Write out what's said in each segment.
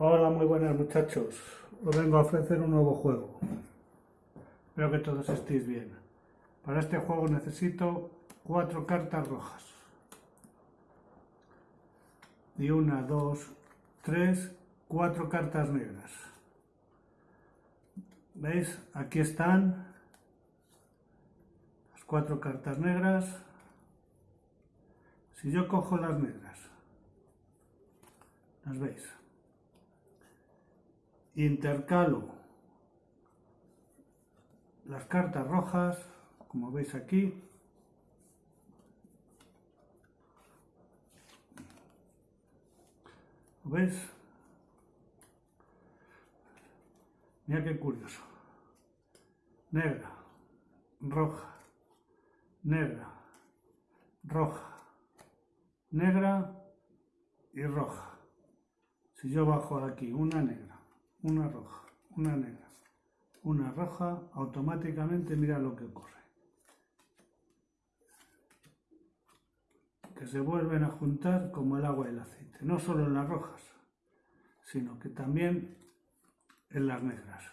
Hola, muy buenas muchachos. Os vengo a ofrecer un nuevo juego. Espero que todos estéis bien. Para este juego necesito cuatro cartas rojas. Y una, dos, tres, cuatro cartas negras. ¿Veis? Aquí están las cuatro cartas negras. Si yo cojo las negras, ¿las veis? Intercalo las cartas rojas, como veis aquí, ¿Lo veis? Mira qué curioso. Negra, roja, negra, roja, negra y roja. Si yo bajo aquí una negra, una roja, una negra, una roja, automáticamente mira lo que ocurre. Que se vuelven a juntar como el agua y el aceite, no solo en las rojas, sino que también en las negras.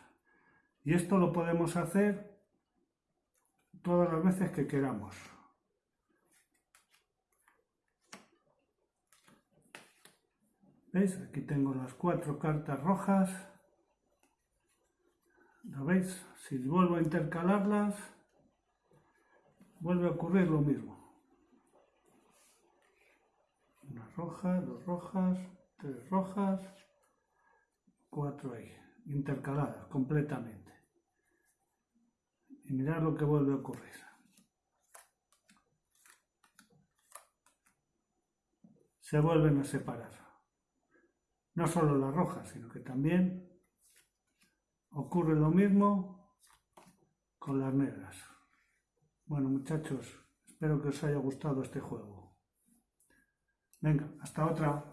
Y esto lo podemos hacer todas las veces que queramos. ¿Veis? Aquí tengo las cuatro cartas rojas. ¿Lo veis? Si vuelvo a intercalarlas, vuelve a ocurrir lo mismo. Una roja, dos rojas, tres rojas, cuatro ahí, intercaladas completamente. Y mirad lo que vuelve a ocurrir. Se vuelven a separar. No solo las rojas, sino que también Ocurre lo mismo con las negras. Bueno muchachos, espero que os haya gustado este juego. Venga, hasta otra.